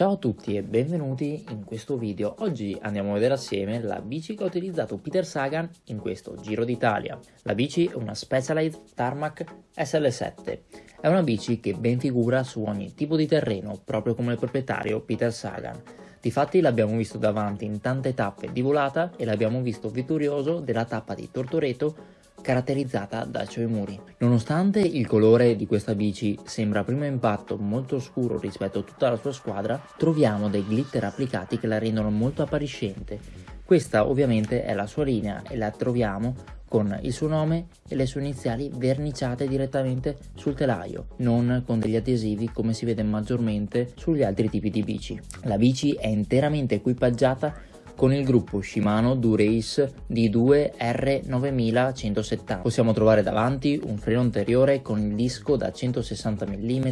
Ciao a tutti e benvenuti in questo video. Oggi andiamo a vedere assieme la bici che ha utilizzato Peter Sagan in questo Giro d'Italia. La bici è una Specialized Tarmac SL7. È una bici che ben figura su ogni tipo di terreno, proprio come il proprietario Peter Sagan. Difatti l'abbiamo visto davanti in tante tappe di volata e l'abbiamo visto vittorioso della tappa di Tortoreto caratterizzata da suoi muri. Nonostante il colore di questa bici sembra a primo impatto molto scuro rispetto a tutta la sua squadra, troviamo dei glitter applicati che la rendono molto appariscente. Questa ovviamente è la sua linea e la troviamo con il suo nome e le sue iniziali verniciate direttamente sul telaio, non con degli adesivi come si vede maggiormente sugli altri tipi di bici. La bici è interamente equipaggiata con il gruppo Shimano Durace D2 R9170. Possiamo trovare davanti un freno anteriore con il disco da 160 mm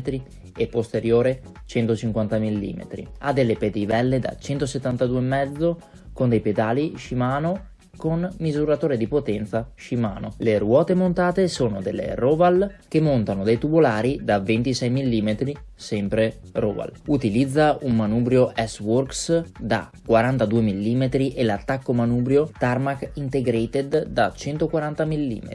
e posteriore 150 mm. Ha delle pedivelle da 172,5 con dei pedali Shimano con misuratore di potenza Shimano. Le ruote montate sono delle Roval che montano dei tubolari da 26 mm, sempre Roval. Utilizza un manubrio S-Works da 42 mm e l'attacco manubrio Tarmac Integrated da 140 mm.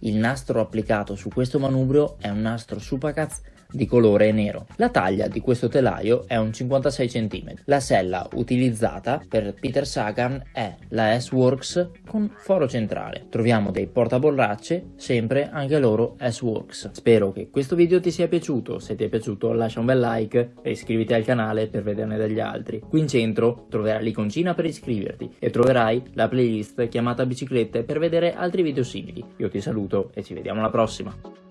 Il nastro applicato su questo manubrio è un nastro Supacaz di colore nero. La taglia di questo telaio è un 56 cm. La sella utilizzata per Peter Sagan è la S-Works con foro centrale. Troviamo dei portaborracce, sempre anche loro S-Works. Spero che questo video ti sia piaciuto, se ti è piaciuto lascia un bel like e iscriviti al canale per vederne degli altri. Qui in centro troverai l'iconcina per iscriverti e troverai la playlist chiamata biciclette per vedere altri video simili. Io ti saluto e ci vediamo alla prossima.